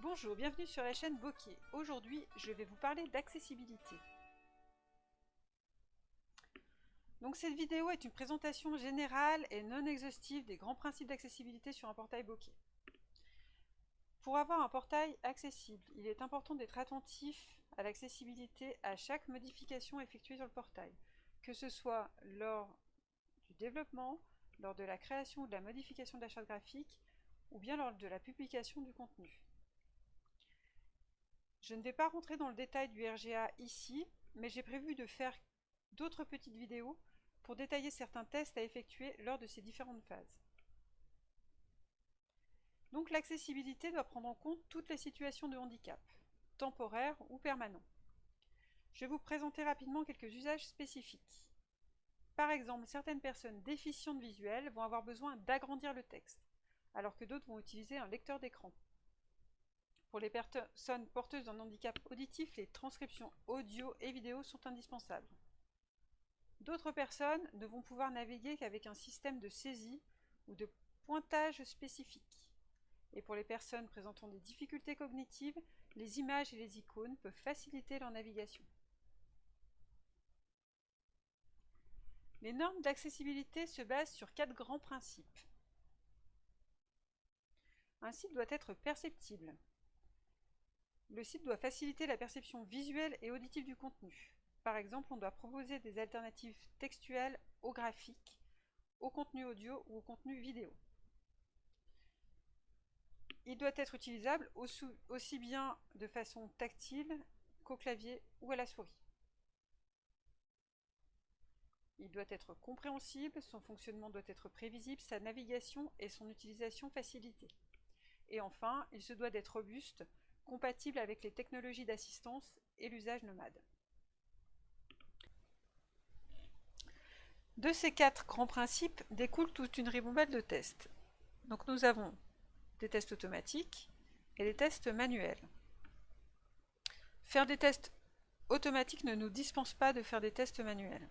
Bonjour, bienvenue sur la chaîne Bokeh. Aujourd'hui, je vais vous parler d'accessibilité. Donc cette vidéo est une présentation générale et non exhaustive des grands principes d'accessibilité sur un portail Bokeh. Pour avoir un portail accessible, il est important d'être attentif à l'accessibilité à chaque modification effectuée sur le portail, que ce soit lors du développement, lors de la création ou de la modification de la charte graphique, ou bien lors de la publication du contenu. Je ne vais pas rentrer dans le détail du RGA ici, mais j'ai prévu de faire d'autres petites vidéos pour détailler certains tests à effectuer lors de ces différentes phases. Donc l'accessibilité doit prendre en compte toutes les situations de handicap, temporaires ou permanents. Je vais vous présenter rapidement quelques usages spécifiques. Par exemple, certaines personnes déficientes visuelles vont avoir besoin d'agrandir le texte, alors que d'autres vont utiliser un lecteur d'écran. Pour les personnes porteuses d'un handicap auditif, les transcriptions audio et vidéo sont indispensables. D'autres personnes ne vont pouvoir naviguer qu'avec un système de saisie ou de pointage spécifique. Et pour les personnes présentant des difficultés cognitives, les images et les icônes peuvent faciliter leur navigation. Les normes d'accessibilité se basent sur quatre grands principes. Un site doit être perceptible. Le site doit faciliter la perception visuelle et auditive du contenu. Par exemple, on doit proposer des alternatives textuelles au graphique, au contenu audio ou au contenu vidéo. Il doit être utilisable aussi bien de façon tactile qu'au clavier ou à la souris. Il doit être compréhensible, son fonctionnement doit être prévisible, sa navigation et son utilisation facilitée. Et enfin, il se doit d'être robuste, compatible avec les technologies d'assistance et l'usage nomade. De ces quatre grands principes découle toute une ribambelle de tests. Donc nous avons des tests automatiques et des tests manuels. Faire des tests automatiques ne nous dispense pas de faire des tests manuels.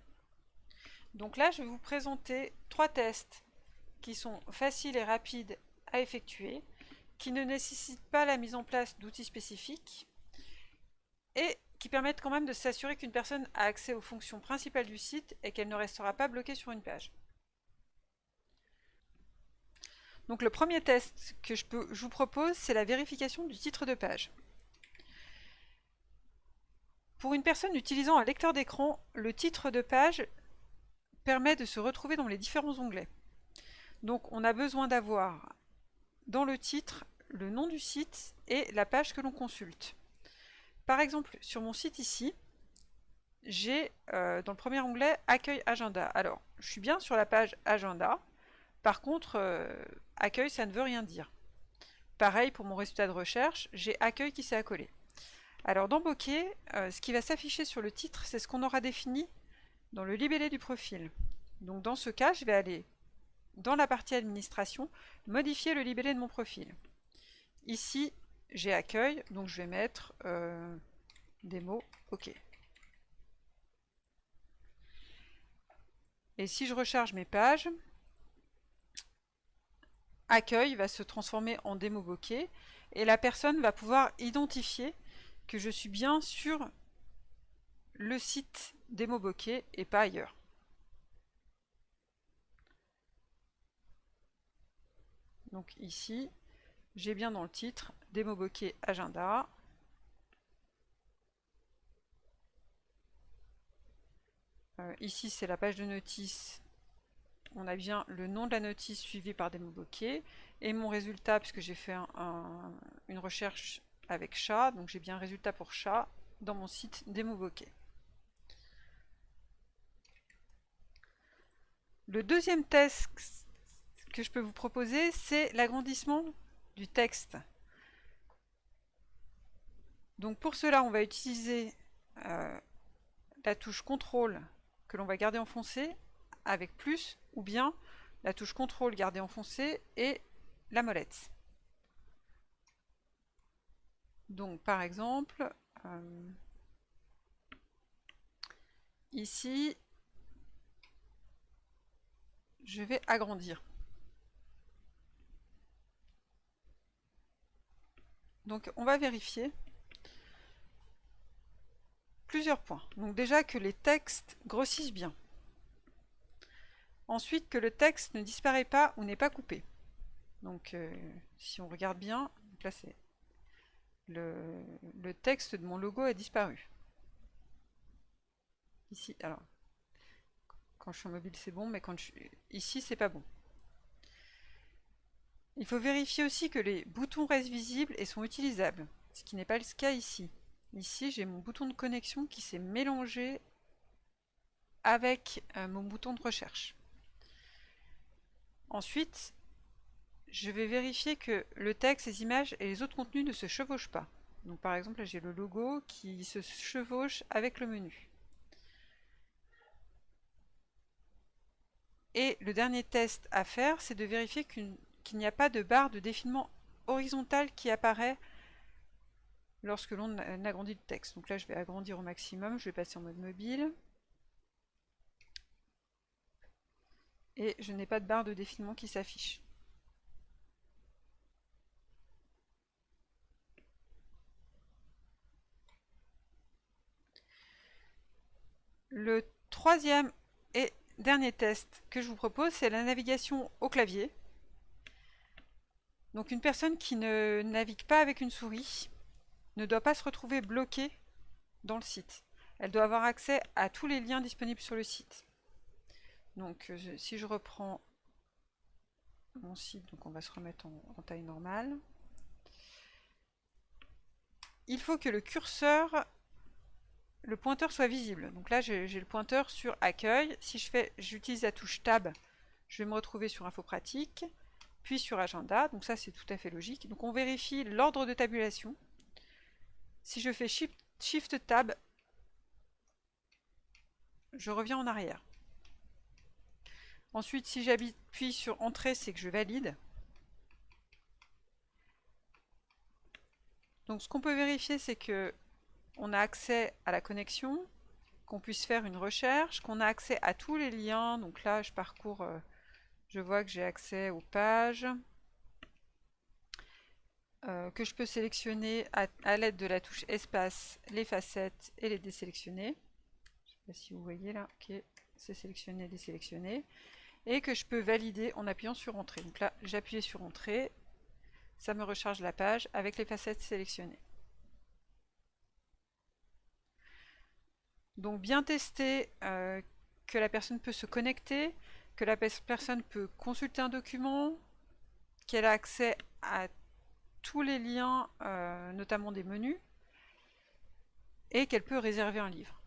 Donc là, je vais vous présenter trois tests qui sont faciles et rapides à effectuer, qui ne nécessitent pas la mise en place d'outils spécifiques et qui permettent quand même de s'assurer qu'une personne a accès aux fonctions principales du site et qu'elle ne restera pas bloquée sur une page. Donc le premier test que je, je vous propose, c'est la vérification du titre de page. Pour une personne utilisant un lecteur d'écran, le titre de page permet de se retrouver dans les différents onglets. Donc on a besoin d'avoir dans le titre le nom du site et la page que l'on consulte. Par exemple, sur mon site ici, j'ai euh, dans le premier onglet Accueil Agenda. Alors, je suis bien sur la page Agenda. Par contre, euh, Accueil, ça ne veut rien dire. Pareil pour mon résultat de recherche, j'ai Accueil qui s'est accolé. Alors dans Bokeh, euh, ce qui va s'afficher sur le titre, c'est ce qu'on aura défini dans le libellé du profil. Donc dans ce cas, je vais aller dans la partie administration, modifier le libellé de mon profil. Ici, j'ai accueil, donc je vais mettre euh, des mots OK. Et si je recharge mes pages, accueil va se transformer en démo bokeh et la personne va pouvoir identifier que je suis bien sur le site démo bokeh et pas ailleurs. Donc ici, j'ai bien dans le titre démo bokeh agenda. Euh, ici, c'est la page de notice. On a bien le nom de la notice suivi par démo bokeh. Et mon résultat, puisque j'ai fait une recherche avec chat, donc j'ai bien un résultat pour chat dans mon site démo bokeh. Le deuxième test que je peux vous proposer, c'est l'agrandissement du texte. Donc pour cela, on va utiliser euh, la touche CTRL que l'on va garder enfoncée avec plus, ou bien la touche CTRL garder enfoncée et la molette. Donc par exemple, euh, ici, je vais agrandir. Donc on va vérifier plusieurs points. Donc déjà que les textes grossissent bien. Ensuite que le texte ne disparaît pas ou n'est pas coupé. Donc euh, si on regarde bien, le, le texte de mon logo a disparu. Ici, alors quand je suis en mobile c'est bon, mais quand je ici c'est pas bon. Il faut vérifier aussi que les boutons restent visibles et sont utilisables, ce qui n'est pas le cas ici. Ici, j'ai mon bouton de connexion qui s'est mélangé avec euh, mon bouton de recherche. Ensuite, je vais vérifier que le texte, les images et les autres contenus ne se chevauchent pas. Par exemple, j'ai le logo qui se chevauche avec le menu. Et le dernier test à faire, c'est de vérifier qu'une qu'il n'y a pas de barre de défilement horizontale qui apparaît lorsque l'on agrandit le texte. Donc là, je vais agrandir au maximum, je vais passer en mode mobile. Et je n'ai pas de barre de défilement qui s'affiche. Le troisième et dernier test que je vous propose, c'est la navigation au clavier. Donc une personne qui ne navigue pas avec une souris ne doit pas se retrouver bloquée dans le site. Elle doit avoir accès à tous les liens disponibles sur le site. Donc euh, si je reprends mon site, on va se remettre en, taille normale. Il faut que le curseur, le pointeur soit visible. Donc là j'ai le pointeur sur accueil. Si je fais, j'utilise la touche tab, je vais me retrouver sur info pratique puis sur agenda, donc ça c'est tout à fait logique. Donc on vérifie l'ordre de tabulation. Si je fais Shift, Shift Tab, je reviens en arrière. Ensuite, si j'appuie sur Entrée, c'est que je valide. Donc ce qu'on peut vérifier, c'est que on a accès à la connexion, qu'on puisse faire une recherche, qu'on a accès à tous les liens. Donc là, je parcours... Je vois que j'ai accès aux pages, euh, que je peux sélectionner à, l'aide de la touche espace les facettes et les désélectionner. Je ne sais pas si vous voyez là, ok, c'est sélectionné, désélectionné. Et que je peux valider en appuyant sur Entrée. Donc là, j'appuie sur Entrée, ça me recharge la page avec les facettes sélectionnées. Donc bien tester euh, que la personne peut se connecter, que la personne peut consulter un document, qu'elle a accès à tous les liens, euh, notamment des menus, et qu'elle peut réserver un livre.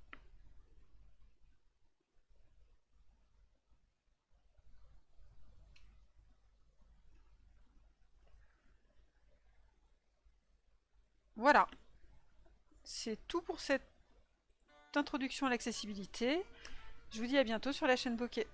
Voilà, c'est tout pour cette introduction à l'accessibilité. Je vous dis à bientôt sur la chaîne Bokeh.